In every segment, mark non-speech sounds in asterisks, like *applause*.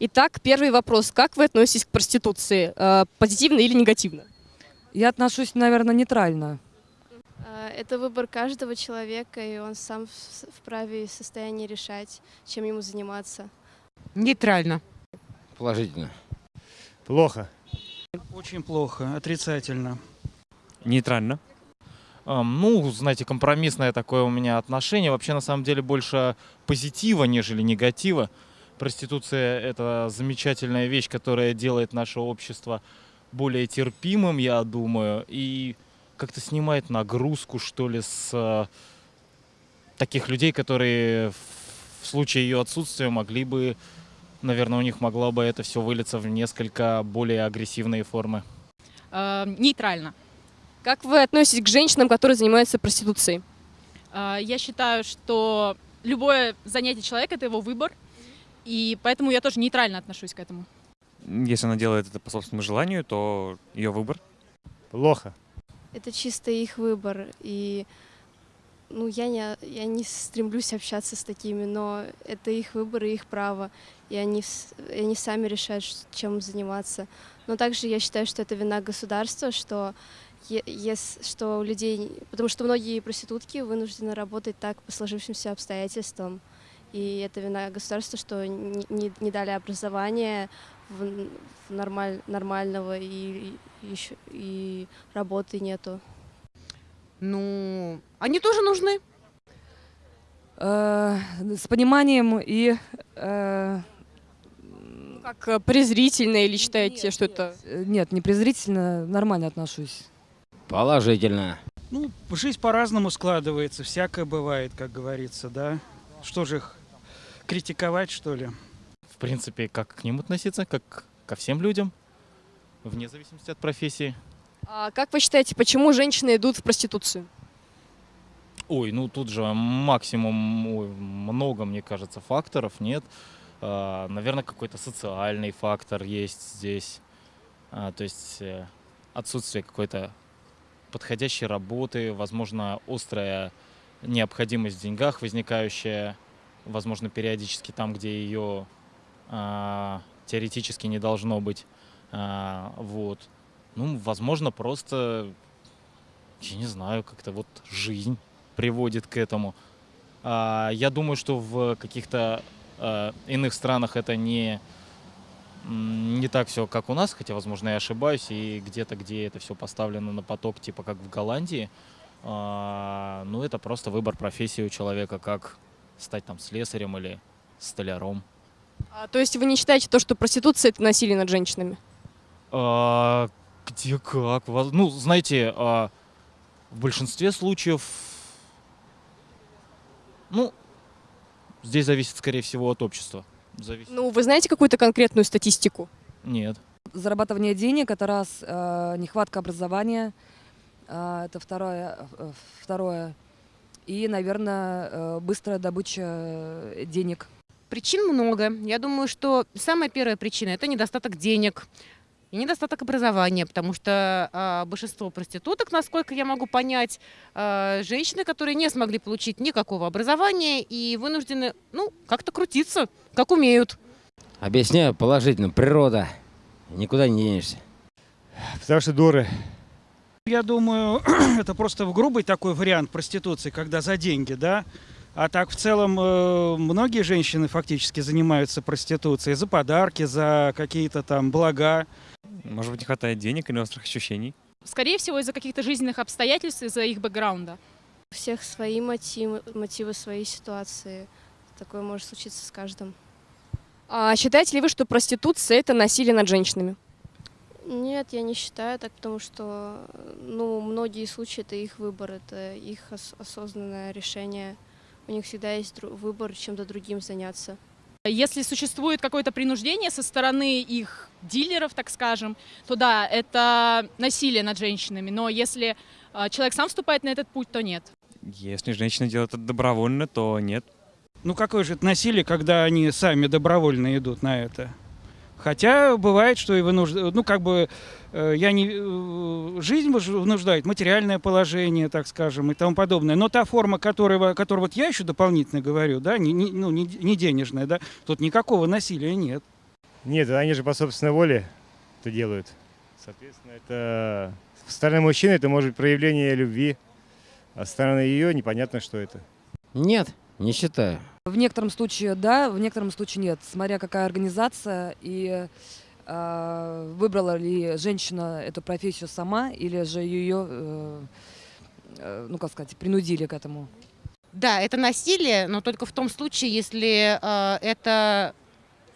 Итак, первый вопрос. Как вы относитесь к проституции? Э, Позитивно или негативно? Я отношусь, наверное, нейтрально. А, Это выбор каждого человека, и он сам в- вправе и в состоянии решать, чем ему заниматься. Нейтрально. Положительно. Плохо. Очень плохо, отрицательно. Нейтрально. Ам, Ну, знаете, компромиссное такое у меня отношение. Вообще, на самом деле, больше позитива, нежели негатива. Проституция — это замечательная вещь, которая делает наше общество более терпимым, я думаю, и как-то снимает нагрузку, что ли, с э, таких людей, которые в в случае ее отсутствия могли бы, наверное, у них могло бы это все вылиться в несколько более агрессивные формы. Э, Нейтрально. Как вы относитесь к женщинам, которые занимаются проституцией? Э, Я считаю, что любое занятие человека – это его выбор, и поэтому я тоже нейтрально отношусь к этому. Если она делает это по собственному желанию, то ее выбор. Плохо. Это чисто их выбор, и ну, я, не, я не стремлюсь общаться с такими, но это их выбор и их право, и они, и они сами решают, чем заниматься. Но также я считаю, что это вина государства, что, ес- что у людей, потому что многие проститутки вынуждены работать так по сложившимся обстоятельствам, и это вина государства, что не, не- не дали образование в, в нормаль, нормального и, и, ещё- и работы нету. Ну, они тоже нужны. Э, с пониманием и... э, Как э, презрительно или считаете, что это... э, нет, не презрительно, нормально отношусь. Положительно. Ну, жизнь по-разному складывается, всякое бывает, как говорится, да. Что же их критиковать, что ли? В принципе, как к ним относиться, как ко всем людям, вне зависимости от профессии. А как вы считаете, почему женщины идут в проституцию? Ой, ну тут же максимум, ой, много, мне кажется, факторов нет. А, наверное, какой-то социальный фактор есть здесь. А, то есть э, отсутствие какой-то подходящей работы, возможно, острая необходимость в деньгах, возникающая, возможно, периодически там, где ее а, теоретически не должно быть. А, вот. Ну, возможно, просто, я не знаю, как-то вот жизнь приводит к этому. А, я думаю, что в каких-то а, иных странах это не, не так все, как у нас, хотя, возможно, я ошибаюсь, и где-то, где это все поставлено на поток, типа как в Голландии, а, ну, это просто выбор профессии у человека, как стать там слесарем или столяром. А, то есть вы не считаете то, что проституция — это насилие над женщинами? А, где как? Ну, знаете, а, в большинстве случаев, ну, здесь зависит, скорее всего, от общества. Зависит. Ну, вы знаете какую-то конкретную статистику? Нет. Зарабатывание денег – это раз, э, нехватка образования, э, это второе, э, второе. И, наверное, э, быстрая добыча э, денег. Причин много. Я думаю, что самая первая причина – это недостаток денег и недостаток образования, потому что а, большинство проституток, насколько я могу понять, а, женщины, которые не смогли получить никакого образования и вынуждены, ну, как-то крутиться, как умеют. Объясняю положительно. Природа. Никуда не денешься. Потому что дуры. Я думаю, *clears throat* это просто в грубый такой вариант проституции, когда за деньги, да. А так в целом э, многие женщины фактически занимаются проституцией за подарки, за какие-то там блага. Может быть, не хватает денег или острых ощущений. Скорее всего, из-за каких-то жизненных обстоятельств, из-за их бэкграунда. У всех свои мотивы, мотивы своей ситуации. Такое может случиться с каждым. А считаете ли вы, что проституция — это насилие над женщинами? Нет, я не считаю так, потому что ну, многие случаи это их выбор, это их ос- осознанное решение. У них всегда есть выбор чем-то другим заняться. Если существует какое-то принуждение со стороны их дилеров, так скажем, то да, это насилие над женщинами. Но если э, человек сам вступает на этот путь, то нет. Если женщина делает это добровольно, то нет. Ну какое же это насилие, когда они сами добровольно идут на это? Хотя бывает, что и вынуждают, ну как бы э, я не э, жизнь вынуждает, материальное положение, так скажем, и тому подобное. Но та форма, которая, которую вот я еще дополнительно говорю, да, не, не- ну, не, не денежная, да, тут никакого насилия нет. Нет, они же по собственной воле это делают. Соответственно, это со стороны мужчины это может быть проявление любви, а со стороны ее непонятно, что это. Нет, не считаю. В некотором случае да, в некотором случае нет, смотря какая организация и э, выбрала ли женщина эту профессию сама или же ее, э, э, ну как сказать, принудили к этому. Да, это насилие, но только в том случае, если э, это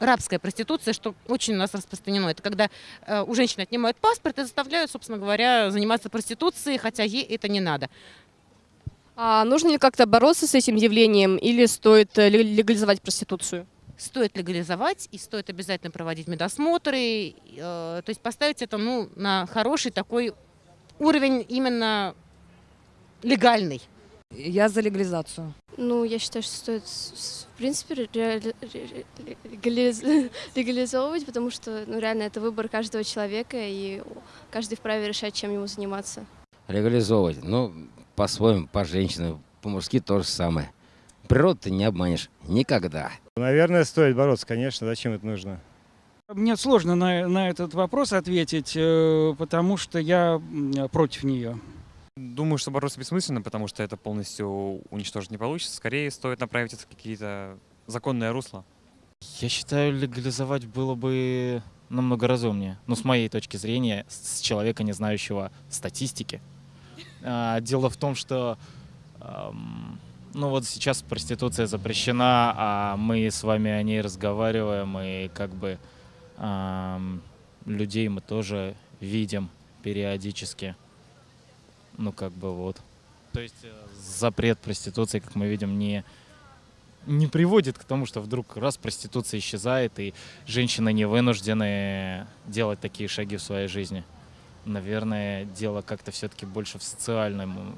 рабская проституция, что очень у нас распространено. Это когда э, у женщины отнимают паспорт и заставляют, собственно говоря, заниматься проституцией, хотя ей это не надо. А нужно ли как-то бороться с этим явлением или стоит э, ле- легализовать проституцию? Стоит легализовать и стоит обязательно проводить медосмотры, э, то есть поставить это ну, на хороший такой уровень именно легальный. Я за легализацию. Ну, я считаю, что стоит, в принципе, ре- ре- ре- легализ- *laughs* легализовывать, потому что, ну, реально, это выбор каждого человека, и каждый вправе решать, чем ему заниматься. Легализовывать. Ну, по-своему, по женщинам, по-мужски то же самое. Природу ты не обманешь. Никогда. Наверное, стоит бороться, конечно. Зачем это нужно? Мне сложно на, на этот вопрос ответить, э, потому что я против нее. Думаю, что бороться бессмысленно, потому что это полностью уничтожить не получится. Скорее стоит направить это в какие-то законные русла. Я считаю, легализовать было бы намного разумнее. Ну, с моей точки зрения, с человека, не знающего статистики. А, Дело в том, что ну вот сейчас проституция запрещена, а мы с вами о ней разговариваем, и как бы людей мы тоже видим периодически. Ну, как бы вот. То есть э, запрет проституции, как мы видим, не, не приводит к тому, что вдруг раз проституция исчезает, и женщины не вынуждены делать такие шаги в своей жизни. Наверное, дело как-то все-таки больше в социальном,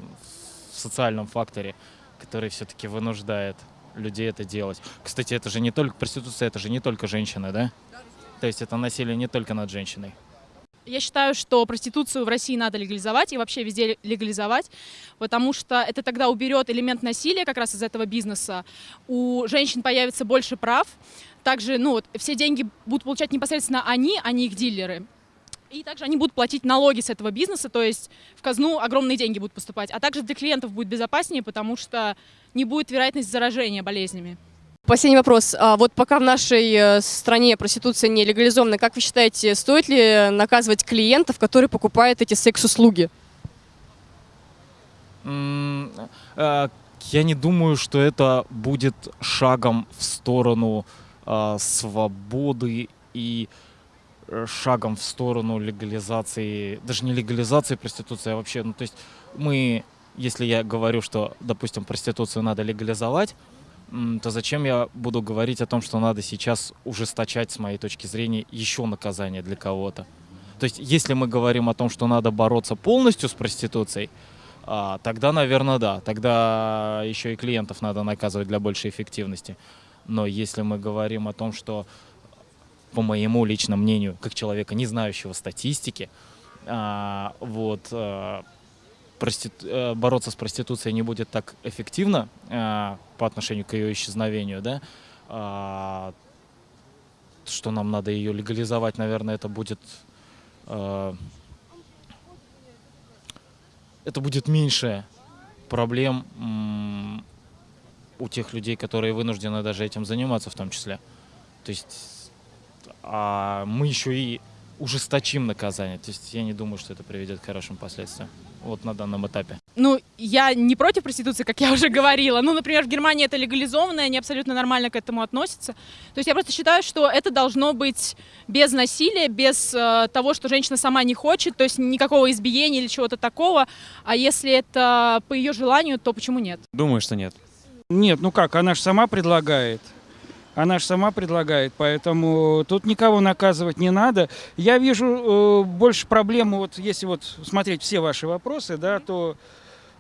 в социальном факторе, который все-таки вынуждает людей это делать. Кстати, это же не только проституция, это же не только женщины, да? То есть это насилие не только над женщиной. Я считаю, что проституцию в России надо легализовать и вообще везде легализовать, потому что это тогда уберет элемент насилия как раз из этого бизнеса. У женщин появится больше прав. Также, ну, вот, все деньги будут получать непосредственно они, а не их дилеры. И также они будут платить налоги с этого бизнеса, то есть в казну огромные деньги будут поступать. А также для клиентов будет безопаснее, потому что не будет вероятность заражения болезнями. Последний вопрос. А вот пока в нашей э, стране проституция не легализована, как вы считаете, стоит ли наказывать клиентов, которые покупают эти секс-услуги? Э, Я не думаю, что это будет шагом в сторону а, свободы и шагом в сторону легализации, даже не легализации проституции, а вообще, ну то есть мы, если я говорю, что, допустим, проституцию надо легализовать, то зачем я буду говорить о том, что надо сейчас ужесточать, с моей точки зрения, еще наказание для кого-то? То есть, если мы говорим о том, что надо бороться полностью с проституцией, а, тогда, наверное, да. Тогда еще и клиентов надо наказывать для большей эффективности. Но если мы говорим о том, что, по моему личному мнению, как человека, не знающего статистики, а, вот, а, простит- э, бороться с проституцией не будет так эффективно а, по отношению к ее исчезновению, да, что нам надо ее легализовать, наверное, это будет это будет меньше проблем у тех людей, которые вынуждены даже этим заниматься в том числе. То есть а мы еще и ужесточим наказание. То есть я не думаю, что это приведет к хорошим последствиям. Вот на данном этапе. Ну, я не против проституции, как я уже говорила. Ну, например, в Германии это легализовано, и они абсолютно нормально к этому относятся. То есть я просто считаю, что это должно быть без насилия, без э, того, что женщина сама не хочет, то есть никакого избиения или чего-то такого. А если это по ее желанию, то почему нет? Думаю, что нет. Нет, ну как, она же сама предлагает. Она же сама предлагает, поэтому тут никого наказывать не надо. Я вижу э, больше проблему, вот если вот смотреть все ваши вопросы, да, то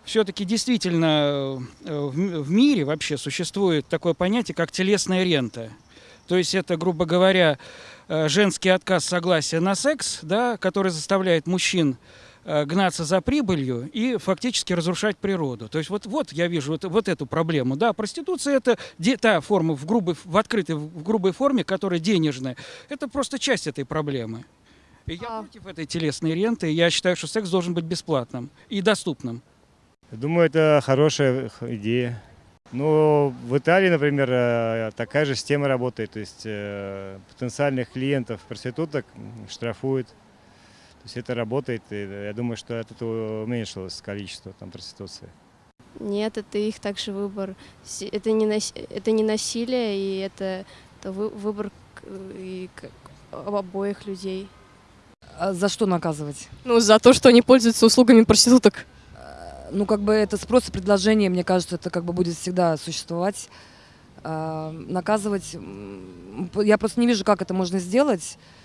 все-таки действительно э, в, мире вообще существует такое понятие, как телесная рента. То есть это, грубо говоря, э, женский отказ согласия на секс, да, который заставляет мужчин гнаться за прибылью и фактически разрушать природу. То есть вот, вот я вижу вот, вот эту проблему. Да, проституция это де- та форма в грубой, в открытой, в грубой форме, которая денежная. Это просто часть этой проблемы. И я А. против этой телесной ренты. Я считаю, что секс должен быть бесплатным и доступным. Думаю, это хорошая идея. Ну, в Италии, например, э, такая же система работает. То есть э, потенциальных клиентов проституток штрафуют. То есть это работает. И я думаю, что от этого уменьшилось количество там проституции. Нет, это их также выбор. Это не, нас- это не насилие, и это, это вы- выбор к- и обоих людей. А за что наказывать? Ну, за то, что они пользуются услугами проституток. Ну, как бы это спрос и предложение, мне кажется, это как бы будет всегда существовать. А, наказывать, я просто не вижу, как это можно сделать, а,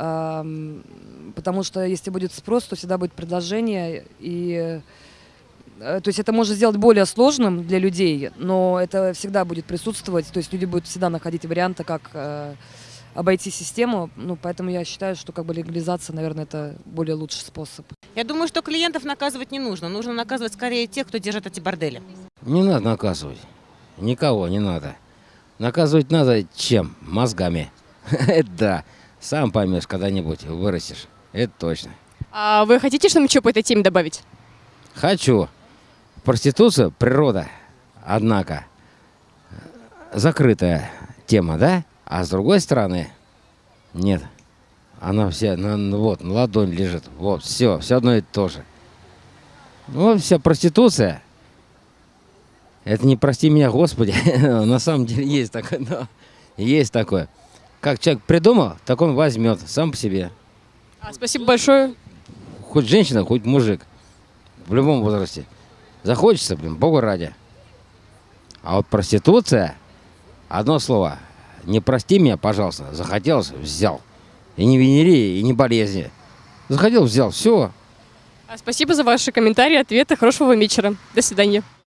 потому что если будет спрос, то всегда будет предложение, и э, то есть это можно сделать более сложным для людей, но это всегда будет присутствовать, то есть люди будут всегда находить варианты, как э, обойти систему, ну, поэтому я считаю, что как бы легализация, наверное, это более лучший способ. Я думаю, что клиентов наказывать не нужно. Нужно наказывать скорее тех, кто держит эти бордели. Не надо наказывать. Никого не надо. Наказывать надо чем? Мозгами. *laughs* Да. Сам поймешь когда-нибудь, вырастешь. Это точно. А вы хотите что-нибудь по этой теме добавить? Хочу. Проституция – природа. Однако, закрытая тема, да? А с другой стороны, нет. Она вся, на, вот, на ладонь лежит. Вот, все, все одно и то же. Ну, вся проституция. Это не прости меня, Господи. *laughs* На самом деле есть такое. но Есть такое. Как человек придумал, так он возьмет сам по себе. А, спасибо большое. Хоть женщина, хоть мужик. В любом возрасте. Захочется, блин, богу ради. А вот проституция, одно слово, не прости меня, пожалуйста, захотелось, взял. И не венерии, и не болезни. Захотел, взял, все. А, спасибо за ваши комментарии, ответы. Хорошего вам вечера. До свидания.